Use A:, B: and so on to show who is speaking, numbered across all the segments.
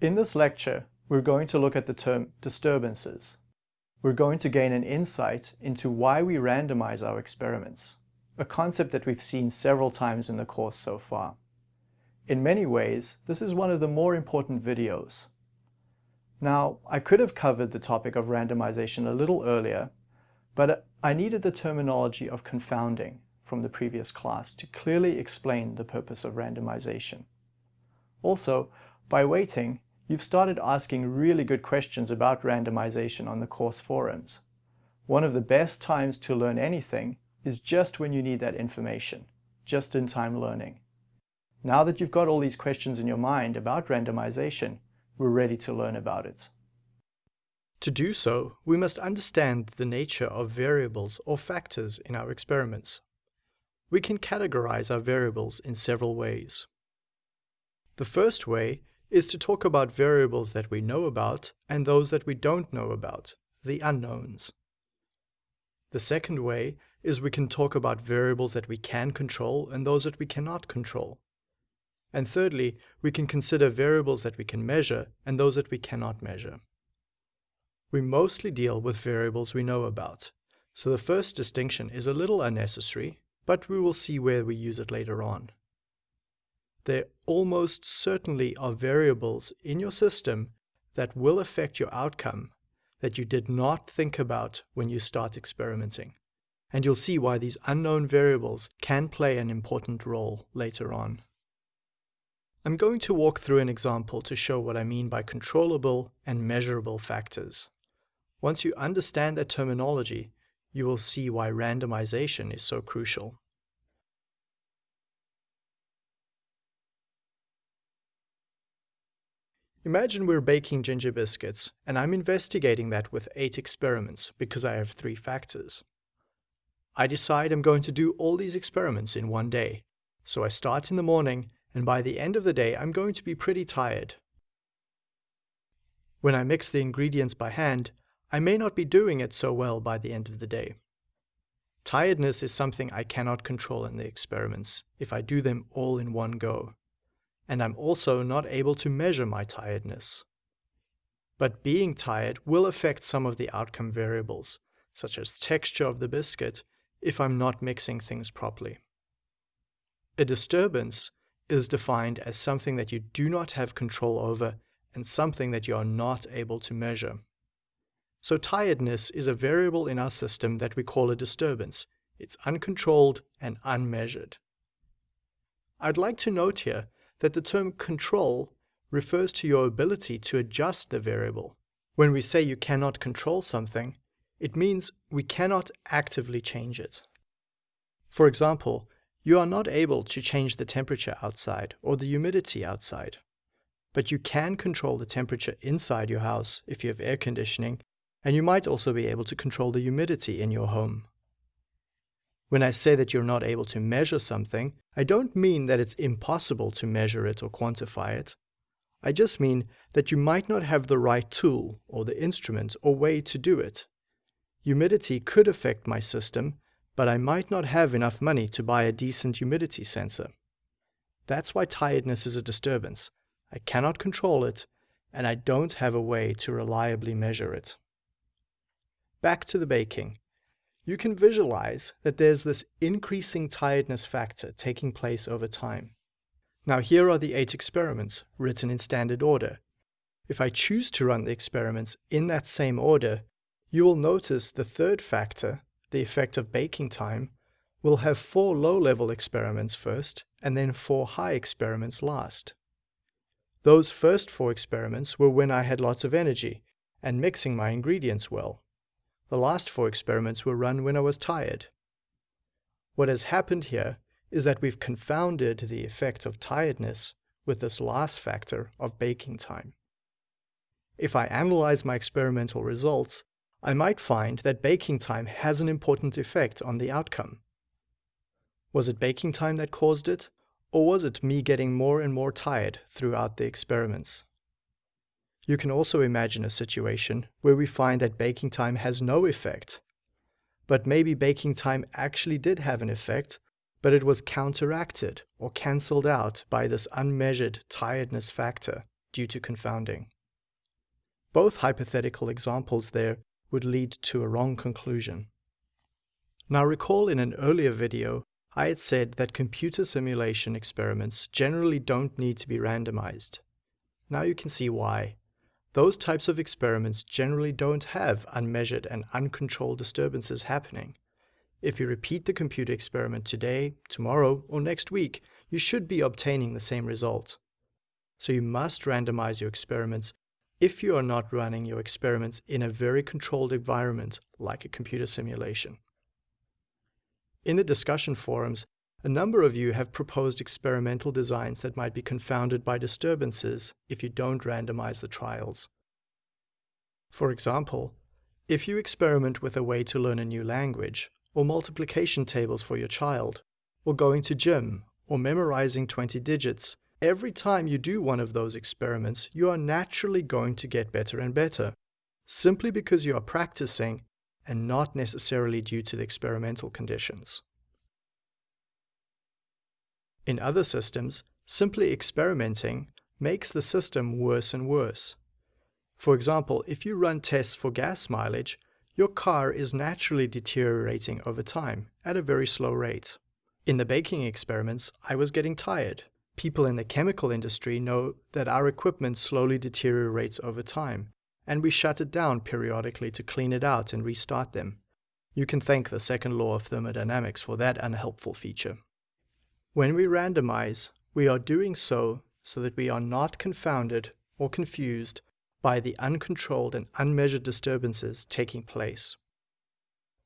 A: In this lecture, we're going to look at the term disturbances. We're going to gain an insight into why we randomize our experiments, a concept that we've seen several times in the course so far. In many ways, this is one of the more important videos. Now, I could have covered the topic of randomization a little earlier, but I needed the terminology of confounding from the previous class to clearly explain the purpose of randomization. Also, by waiting, you've started asking really good questions about randomization on the course forums. One of the best times to learn anything is just when you need that information, just-in-time learning. Now that you've got all these questions in your mind about randomization, we're ready to learn about it. To do so, we must understand the nature of variables or factors in our experiments. We can categorize our variables in several ways. The first way is to talk about variables that we know about and those that we don't know about, the unknowns. The second way is we can talk about variables that we can control and those that we cannot control. And thirdly, we can consider variables that we can measure and those that we cannot measure. We mostly deal with variables we know about, so the first distinction is a little unnecessary, but we will see where we use it later on there almost certainly are variables in your system that will affect your outcome that you did not think about when you start experimenting. And you'll see why these unknown variables can play an important role later on. I'm going to walk through an example to show what I mean by controllable and measurable factors. Once you understand that terminology, you will see why randomization is so crucial. Imagine we're baking ginger biscuits, and I'm investigating that with 8 experiments because I have 3 factors. I decide I'm going to do all these experiments in one day, so I start in the morning, and by the end of the day I'm going to be pretty tired. When I mix the ingredients by hand, I may not be doing it so well by the end of the day. Tiredness is something I cannot control in the experiments if I do them all in one go and I'm also not able to measure my tiredness. But being tired will affect some of the outcome variables, such as texture of the biscuit, if I'm not mixing things properly. A disturbance is defined as something that you do not have control over and something that you are not able to measure. So tiredness is a variable in our system that we call a disturbance. It's uncontrolled and unmeasured. I'd like to note here that the term control refers to your ability to adjust the variable. When we say you cannot control something, it means we cannot actively change it. For example, you are not able to change the temperature outside or the humidity outside. But you can control the temperature inside your house if you have air conditioning, and you might also be able to control the humidity in your home. When I say that you're not able to measure something, I don't mean that it's impossible to measure it or quantify it. I just mean that you might not have the right tool or the instrument or way to do it. Humidity could affect my system, but I might not have enough money to buy a decent humidity sensor. That's why tiredness is a disturbance. I cannot control it, and I don't have a way to reliably measure it. Back to the baking you can visualize that there's this increasing tiredness factor taking place over time. Now here are the eight experiments written in standard order. If I choose to run the experiments in that same order, you will notice the third factor, the effect of baking time, will have four low-level experiments first and then four high experiments last. Those first four experiments were when I had lots of energy and mixing my ingredients well. The last four experiments were run when I was tired. What has happened here is that we've confounded the effect of tiredness with this last factor of baking time. If I analyze my experimental results, I might find that baking time has an important effect on the outcome. Was it baking time that caused it, or was it me getting more and more tired throughout the experiments? You can also imagine a situation where we find that baking time has no effect. But maybe baking time actually did have an effect, but it was counteracted or cancelled out by this unmeasured tiredness factor. due to confounding. Both hypothetical examples there would lead to a wrong conclusion. Now recall in an earlier video, I had said that computer simulation experiments generally don't need to be randomized. Now you can see why. Those types of experiments generally don't have unmeasured and uncontrolled disturbances happening. If you repeat the computer experiment today, tomorrow, or next week, you should be obtaining the same result. So you must randomize your experiments if you are not running your experiments in a very controlled environment like a computer simulation. In the discussion forums, a number of you have proposed experimental designs that might be confounded by disturbances if you don't randomize the trials. For example, if you experiment with a way to learn a new language, or multiplication tables for your child, or going to gym, or memorizing 20 digits, every time you do one of those experiments, you are naturally going to get better and better, simply because you are practicing and not necessarily due to the experimental conditions. In other systems, simply experimenting makes the system worse and worse. For example, if you run tests for gas mileage, your car is naturally deteriorating over time at a very slow rate. In the baking experiments, I was getting tired. People in the chemical industry know that our equipment slowly deteriorates over time, and we shut it down periodically to clean it out and restart them. You can thank the second law of thermodynamics for that unhelpful feature. When we randomize, we are doing so so that we are not confounded or confused by the uncontrolled and unmeasured disturbances taking place.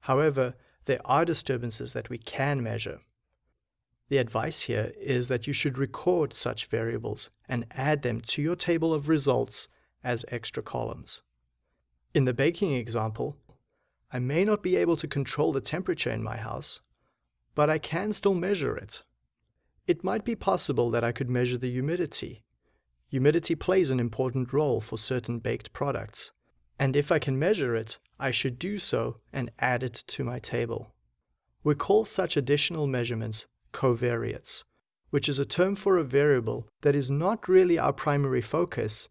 A: However, there are disturbances that we can measure. The advice here is that you should record such variables and add them to your table of results as extra columns. In the baking example, I may not be able to control the temperature in my house, but I can still measure it. It might be possible that I could measure the humidity. Humidity plays an important role for certain baked products, and if I can measure it, I should do so and add it to my table. We call such additional measurements covariates, which is a term for a variable that is not really our primary focus,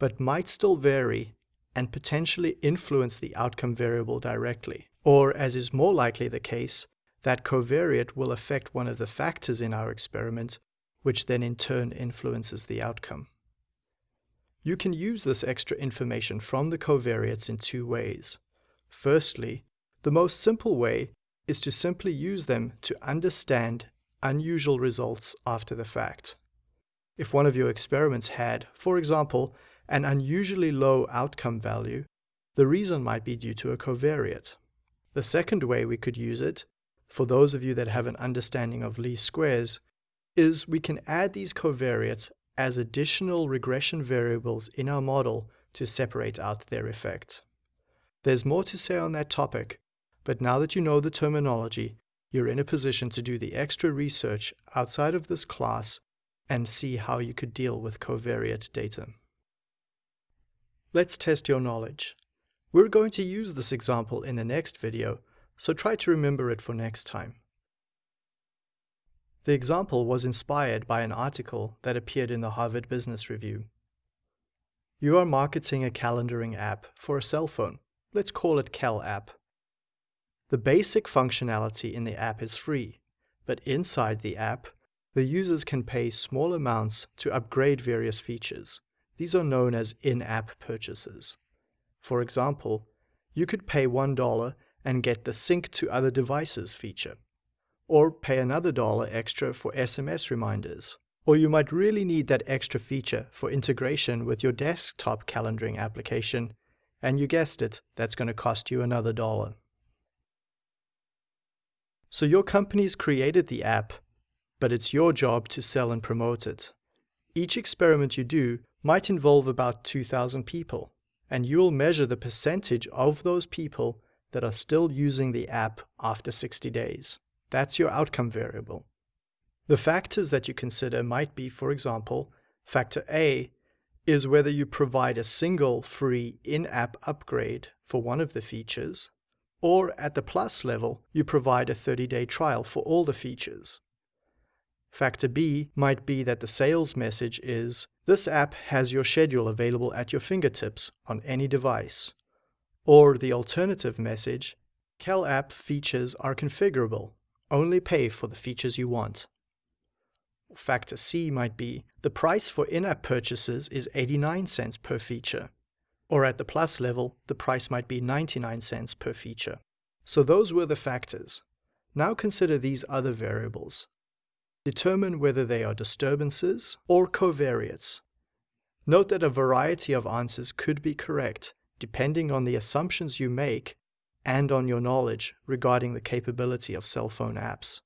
A: but might still vary and potentially influence the outcome variable directly. Or, as is more likely the case, that covariate will affect one of the factors in our experiment, which then in turn influences the outcome. You can use this extra information from the covariates in two ways. Firstly, the most simple way is to simply use them to understand unusual results after the fact. If one of your experiments had, for example, an unusually low outcome value, the reason might be due to a covariate. The second way we could use it, for those of you that have an understanding of least squares, is we can add these covariates as additional regression variables in our model to separate out their effect. There's more to say on that topic, but now that you know the terminology, you're in a position to do the extra research outside of this class and see how you could deal with covariate data. Let's test your knowledge. We're going to use this example in the next video, so try to remember it for next time. The example was inspired by an article that appeared in the Harvard Business Review. You are marketing a calendaring app for a cell phone. Let's call it Cal App. The basic functionality in the app is free, but inside the app, the users can pay small amounts to upgrade various features. These are known as in-app purchases. For example, you could pay $1 and get the sync to other devices feature, or pay another dollar extra for SMS reminders. Or you might really need that extra feature for integration with your desktop calendaring application, and you guessed it, that's going to cost you another dollar. So your company's created the app, but it's your job to sell and promote it. Each experiment you do might involve about 2,000 people, and you'll measure the percentage of those people that are still using the app after 60 days. That's your outcome variable. The factors that you consider might be, for example, factor A is whether you provide a single free in-app upgrade for one of the features, or at the plus level, you provide a 30-day trial for all the features. Factor B might be that the sales message is This app has your schedule available at your fingertips on any device. Or the alternative message, CalApp features are configurable. Only pay for the features you want. Factor C might be the price for in-app purchases is 89 cents per feature. Or at the plus level, the price might be 99 cents per feature. So those were the factors. Now consider these other variables. Determine whether they are disturbances or covariates. Note that a variety of answers could be correct, depending on the assumptions you make and on your knowledge regarding the capability of cell phone apps.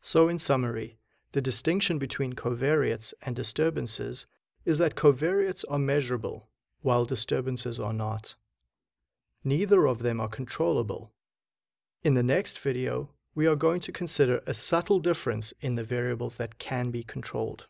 A: So in summary, the distinction between covariates and disturbances is that covariates are measurable, while disturbances are not. Neither of them are controllable. In the next video, we are going to consider a subtle difference in the variables that can be controlled.